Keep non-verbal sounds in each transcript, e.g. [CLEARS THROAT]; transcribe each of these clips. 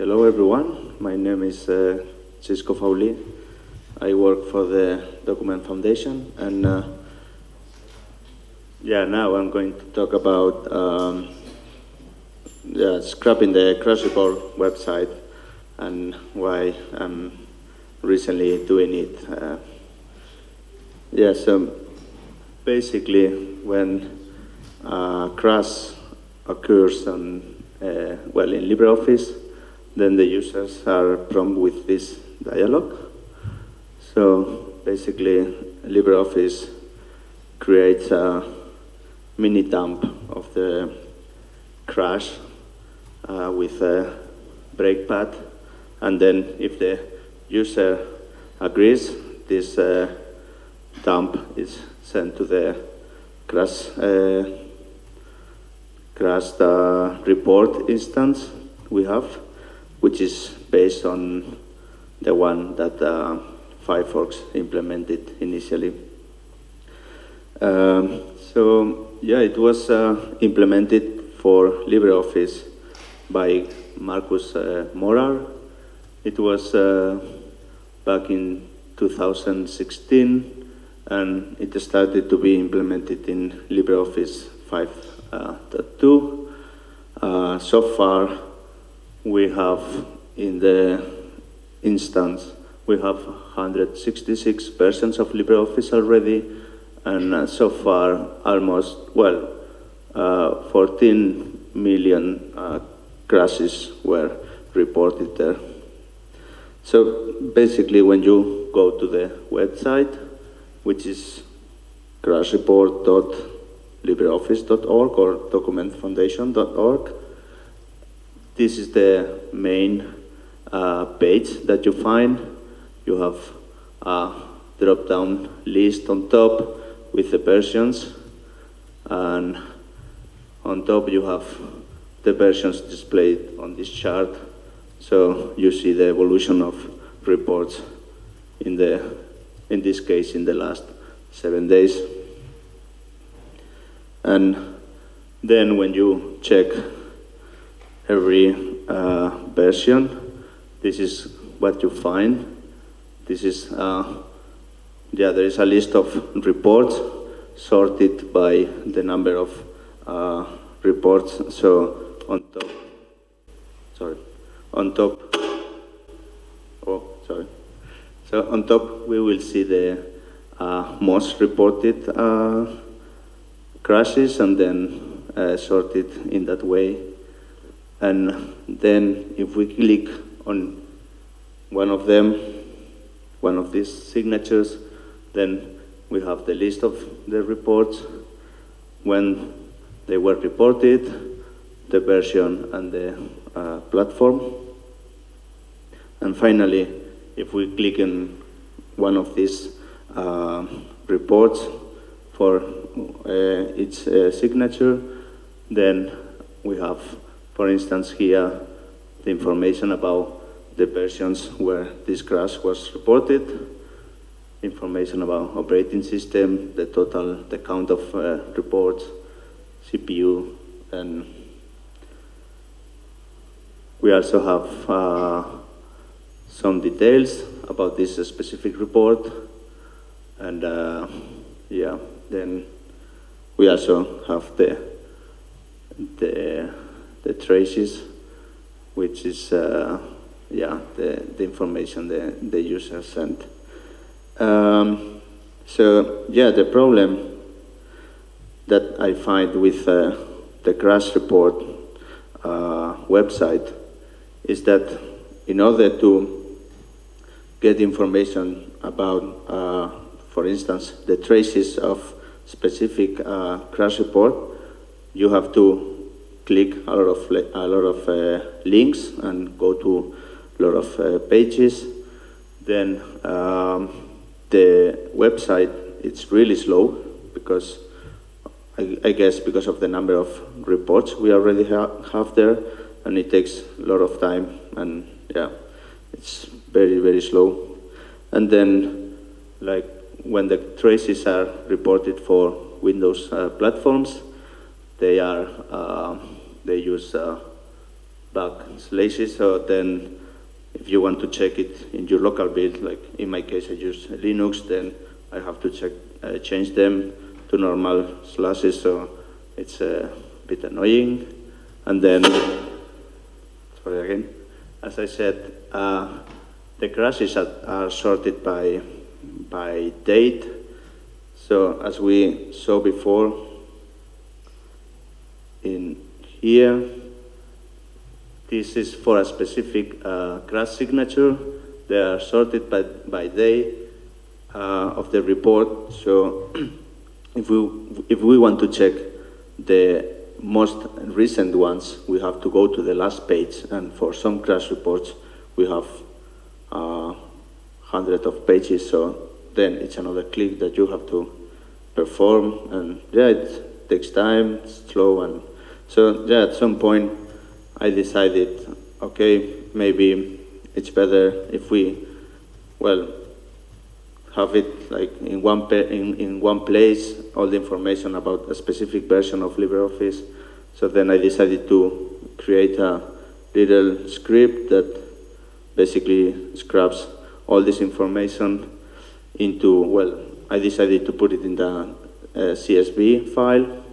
hello everyone. My name is uh, Xisco Fauli. I work for the Document Foundation, and uh, yeah, now I'm going to talk about um, yeah, scrapping the crash report website and why I'm recently doing it. Uh, yeah, so basically when uh, crash occurs on, uh, well, in LibreOffice, then the users are prompted with this dialog. So basically, LibreOffice creates a mini dump of the crash uh, with a breakpad, and then if the user agrees, this uh, dump is sent to the crash uh, crashed uh, report instance we have, which is based on the one that uh, Firefox implemented initially. Um, so yeah, it was uh, implemented for LibreOffice by Markus uh, Mohrhard. It was uh, back in 2016 and it started to be implemented in LibreOffice 5.2. Uh, so far, we have in the instance, we have 166 versions of LibreOffice already, and so far almost, well, uh, 14 million uh, crashes were reported there. So basically when you go to the website, which is crashreport.libreoffice.org or documentfoundation.org. This is the main uh, page that you find. You have a drop-down list on top with the versions, and on top you have the versions displayed on this chart. So you see the evolution of reports in the in this case in the last seven days. And then when you check every uh, version, this is what you find. This is, uh, yeah, there is a list of reports sorted by the number of uh, reports. So on top, sorry, on top, oh, sorry. So on top, we will see the uh, most reported uh, crashes and then uh, sorted in that way. And then if we click on one of them, one of these signatures, then we have the list of the reports, when they were reported, the version and the uh, platform. And finally, if we click on one of these uh, reports for uh, its uh, signature, then we have, for instance, here the information about the versions where this crash was reported, information about operating system, the total, the count of uh, reports, CPU, and we also have uh, some details about this specific report. And uh, yeah, then we also have the, the, the traces, which is, uh, yeah, the, the information the, the user sent. Um, so yeah, the problem that I find with uh, the crash report uh, website is that in order to get information about, uh, for instance, the traces of specific uh, crash report, you have to click a lot of, a lot of uh, links and go to a lot of uh, pages. Then um, the website, it's really slow because I, I, guess because of the number of reports we already ha have there and it takes a lot of time and yeah, it's very, very slow. And then, like, when the traces are reported for Windows uh, platforms, they are, uh, they use uh, backslashes. So then if you want to check it in your local build, like in my case I use Linux, then I have to check, uh, change them to normal slashes, so it's a bit annoying. And then, sorry again, as I said, uh, the crashes are, are sorted by, by date. So as we saw before, in here, this is for a specific uh, crash signature. They are sorted by, by day uh, of the report. So [CLEARS THROAT] if we, if we want to check the most recent ones, we have to go to the last page. And for some crash reports, we have uh, hundreds of pages. So then it's another click that you have to perform. And yeah, it takes time, slow. And so yeah, at some point, I decided, okay, maybe it's better if we, well, have it like in one, in, in one place, all the information about a specific version of LibreOffice. So then I decided to create a little script that basically scrubs all this information into, well, I decided to put it in the uh, CSV file.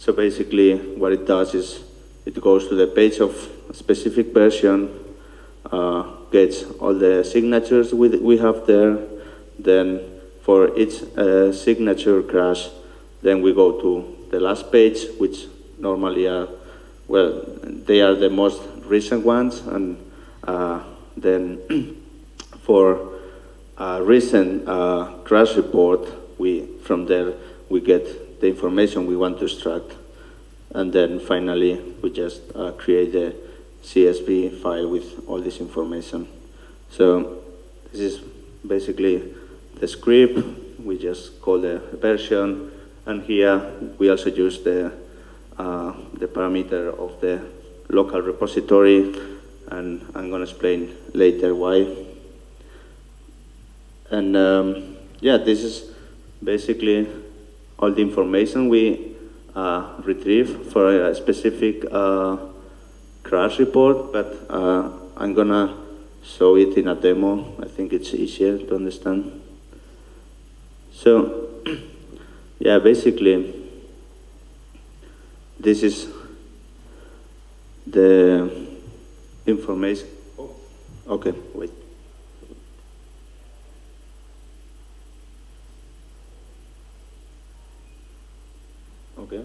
So basically what it does is it goes to the page of a specific version, uh, gets all the signatures we, we have there, then for each uh, signature crash, then we go to the last page, which normally are, well, they are the most recent ones, and uh, then [CLEARS THROAT] for a recent uh, crash report, we, from there, we get the information we want to extract. And then finally, we just uh, create a CSV file with all this information. So this is basically the script. We just call the version. And here we also use the, uh, the parameter of the local repository. And I'm going to explain later why. And um, yeah, this is basically all the information we uh, retrieve for a specific uh, crash report, but uh, I'm gonna show it in a demo. I think it's easier to understand. So, [CLEARS THROAT] yeah, basically, this is the information. Oh, okay, wait. Okay.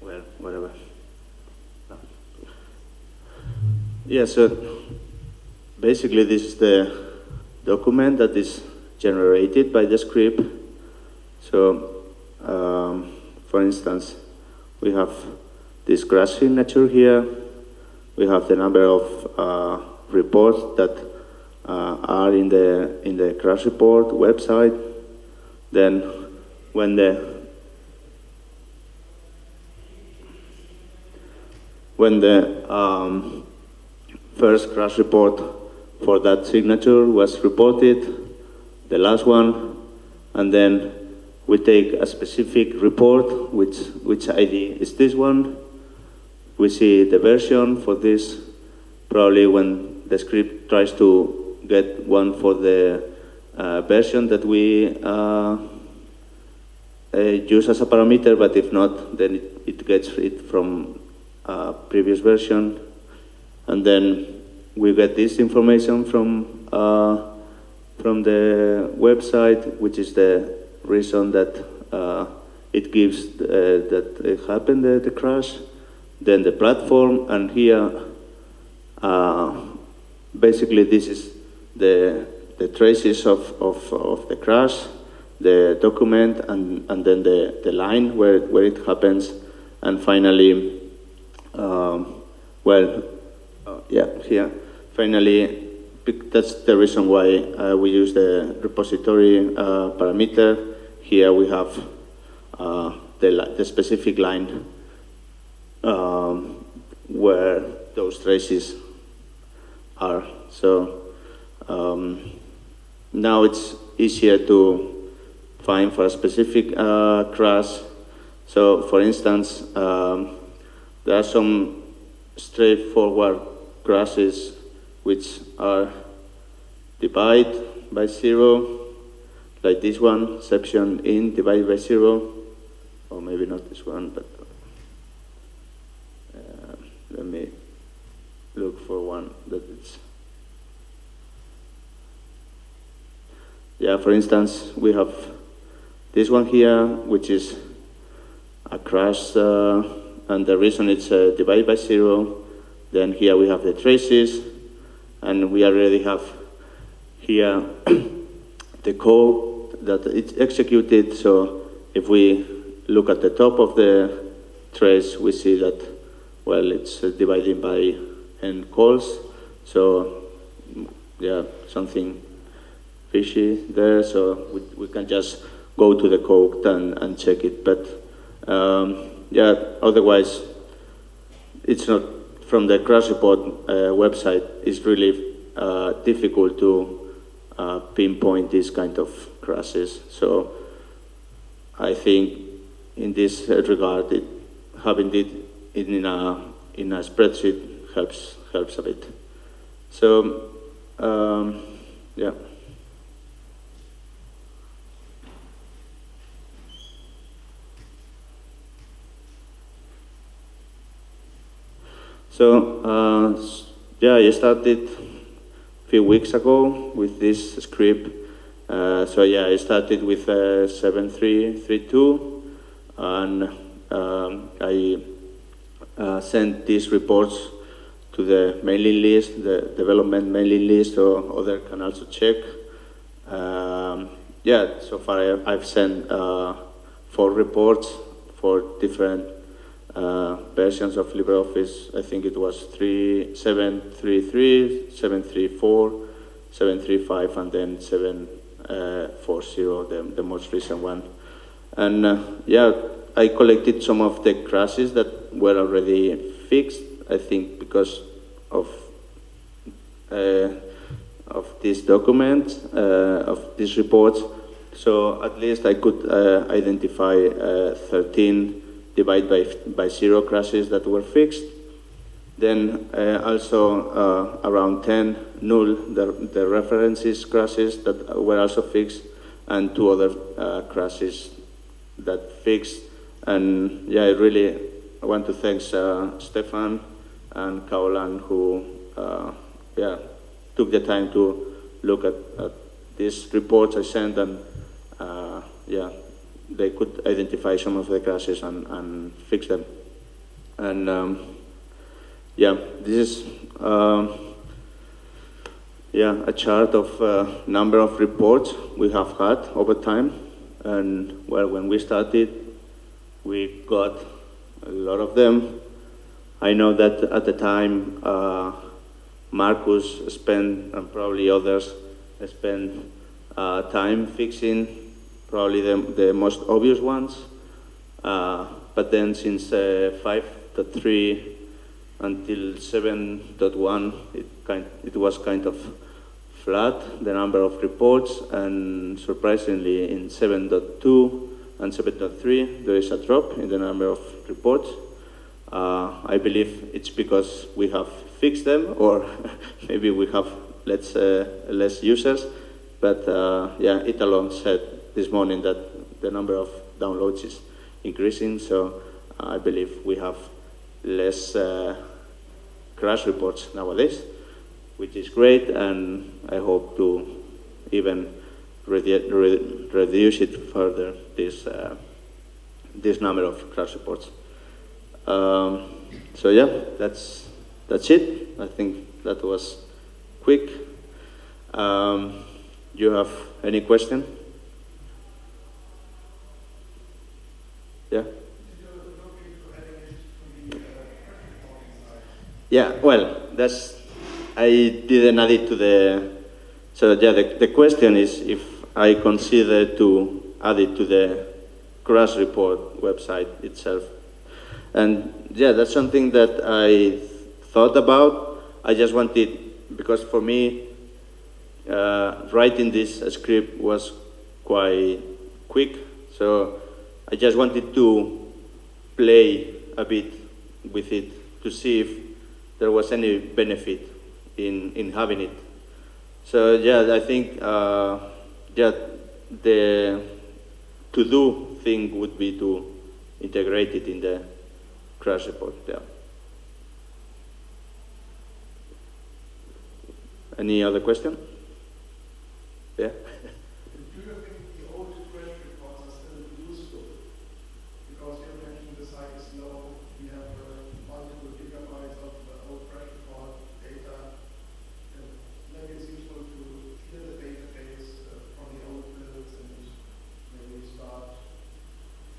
well, whatever. No. Yeah, so basically this is the document that is generated by the script. So, um, for instance, we have this crash signature here. We have the number of uh, reports that uh, are in the in the crash report website. Then, when the when the um, first crash report for that signature was reported, the last one, and then we take a specific report, which which ID is this one, we see the version for this, probably when the script tries to get one for the uh, version that we uh, uh, use as a parameter, but if not, then it, it gets it from a previous version. And then we get this information from, uh, from the website, which is the reason that uh, it gives uh, that it happened, the, the crash then the platform, and here, uh, basically this is the, the traces of, of, of the crash, the document, and, and then the, the line where, where it happens, and finally, um, well, yeah, here, finally, that's the reason why uh, we use the repository uh, parameter. Here we have uh, the, the specific line um, where those traces are. So um, now it's easier to find for a specific uh, crash. So, for instance, um, there are some straightforward crashes which are divided by zero, like this one, section in divided by zero, or maybe not this one, but uh, let me look for one that it's. Yeah, for instance, we have this one here, which is a crash, uh, and the reason it's uh, divided by zero. Then here we have the traces, and we already have here [CLEARS THROAT] the code that it's executed. So if we look at the top of the trace, we see that, well, it's uh, divided by n calls. So yeah, something fishy there. So we, we can just go to the code and, and check it. But um, yeah, otherwise, it's not from the crash report uh, website. It's really uh, difficult to uh, pinpoint these kind of crashes. So I think in this regard, it, having it in a in a spreadsheet helps helps a bit. So um, yeah. So, uh, yeah, I started a few weeks ago with this script. Uh, so yeah, I started with uh, 7332 and um, I uh, sent these reports to the mailing list, the development mailing list, so others can also check. Um, yeah, so far I, have sent uh, four reports for different uh, versions of LibreOffice. I think it was 3, 733, 734, 735, and then 740, the, the most recent one. And uh, yeah, I collected some of the crashes that were already fixed, I think because of uh, of this document, uh, of these reports. So at least I could uh, identify uh, 13 divided by, by zero crashes that were fixed. Then uh, also uh, around 10 null, the, the references crashes that were also fixed, and two other uh, crashes that fixed. And yeah, I really want to thank uh, Stephan and Caolán who uh, yeah, took the time to look at, at these reports I sent and uh, yeah, they could identify some of the crashes and, and fix them. And um, yeah, this is uh, yeah a chart of uh, number of reports we have had over time. And well, when we started, we got a lot of them. I know that at the time, uh, Markus spent, and probably others, spent uh, time fixing probably the, the most obvious ones. Uh, but then since uh, 5.3 until 7.1, it, kind, it was kind of flat, the number of reports, and surprisingly in 7.2 and 7.3, there is a drop in the number of reports. Uh, I believe it's because we have fixed them, or [LAUGHS] maybe we have less, uh, less users, but uh, yeah, Italo said this morning that the number of downloads is increasing, so I believe we have less uh, crash reports nowadays, which is great, and I hope to even redu re reduce it further, this, uh, this number of crash reports. Um, so yeah, that's, that's it. I think that was quick. Um, you have any question? Yeah, well, that's, I didn't add it to the, so yeah, the, the question is if I consider to add it to the crash report website itself. And yeah, that's something that I thought about. I just wanted, because for me, uh, writing this script was quite quick, so I just wanted to play a bit with it to see if there was any benefit in, in having it. So yeah, I think uh, yeah, the to-do thing would be to integrate it in the crash report. Yeah. Any other question? Yeah. [LAUGHS] Do you think the old crash reports are still useful? Because you mentioned the site is low, we have uh, multiple gigabytes of uh, old crash report data. And maybe it's useful to clear the database uh, from the old builds and maybe start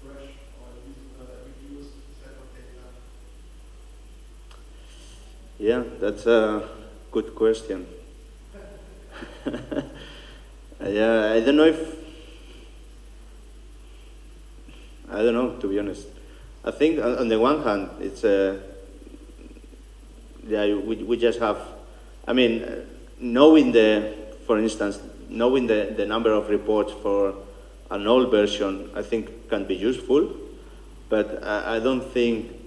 fresh or at least uh, reduce set of data. Yeah, that's a good question. [LAUGHS] yeah, I don't know if. I don't know, to be honest. I think on, the one hand, it's a. Yeah, we, we just have. I mean, uh, knowing the, for instance, knowing the, the number of reports for an old version, I think can be useful, but I, I don't think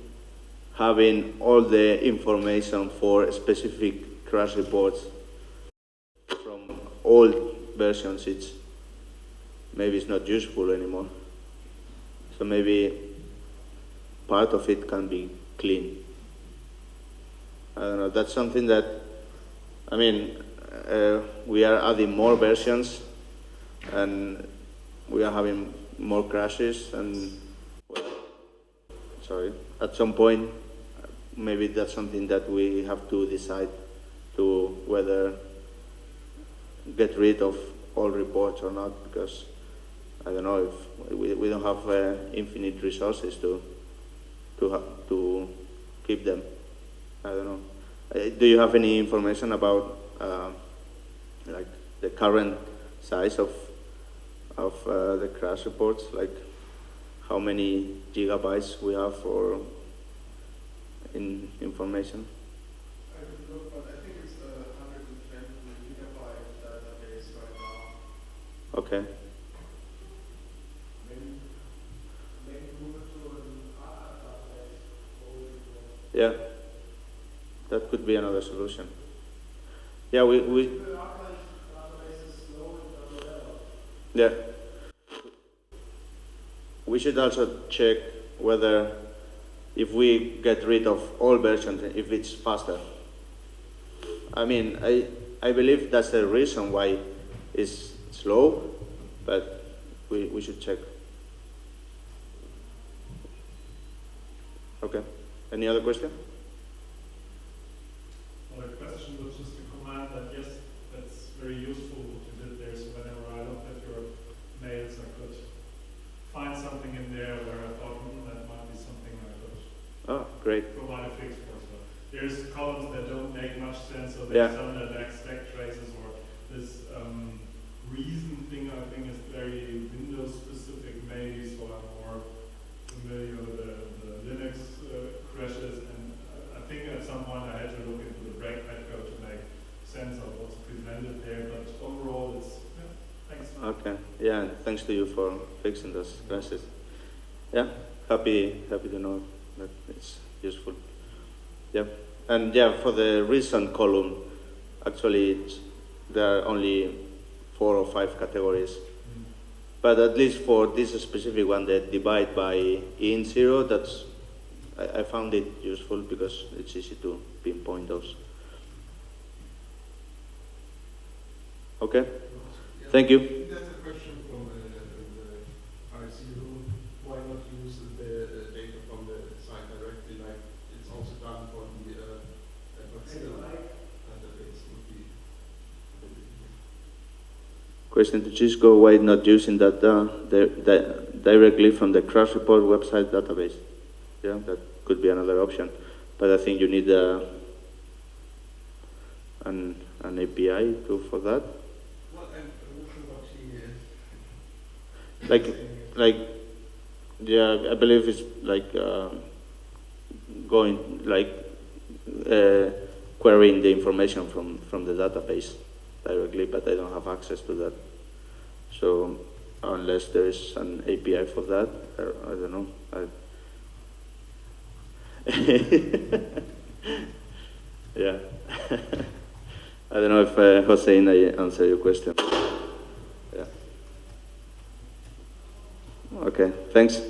having all the information for specific crash reports from old versions, it's maybe it's not useful anymore. So maybe part of it can be clean. I don't know. That's something that, I mean, uh, we are adding more versions, and we are having more crashes, and well, sorry, at some point, maybe that's something that we have to decide to whether get rid of all reports or not, because I don't know if we, we don't have uh, infinite resources to to to keep them. I don't know. Uh, do you have any information about uh, like the current size of of uh, the crash reports, like how many gigabytes we have for in information? I could look, but I think it's a 120 gigabyte database right now. Okay. Maybe, maybe move it to an other database. or we will- Yeah, that could be another solution. Yeah, we, we The archive database is slow and unavailable. yeah. We should also check whether if we get rid of all versions, if it's faster. I mean, I, I believe that's the reason why it's slow, but we, we should check. Okay. Any other question? Question was just comment that yes, that's very useful what you did there. So whenever I looked at your mails, I could find something in there where I thought, hmm, that might be something I could Oh, great. provide a fix for. So there's columns that don't make much sense, so Yeah. there's some that lack stack traces or this um, reason thing I think is very Windows specific maybe, so I'm more familiar with the, the Linux uh, crashes and I think at some point I had to look into the breakpad code to make sense of what's presented there, but overall it's, yeah, thanks. Okay. Yeah, thanks to you for fixing those crashes. Yeah, happy happy to know that it's useful. Yeah, and yeah, for the recent column, actually, it's, there are only four or five categories. Mm. But at least for this specific one, the divide by in zero, that's I, I found it useful because it's easy to pinpoint those. Okay, thank you. That's a question from uh, the RC room. Why not use the uh, data from the site directly, like it's also done for the, uh, uh, but still, database would be. Question to Xisco, why not using that uh, di directly from the crash report website database? Yeah, that could be another option. But I think you need uh, an, an API too for that. Well, I'm not sure what he is. Like, like, yeah, I believe it's like uh, going, like, uh, querying the information from, from the database. Directly, but I don't have access to that. So unless there is an API for that, I, I don't know. I, [LAUGHS] yeah. [LAUGHS] I don't know if uh, Hossein I answer your question. Yeah. Okay, thanks.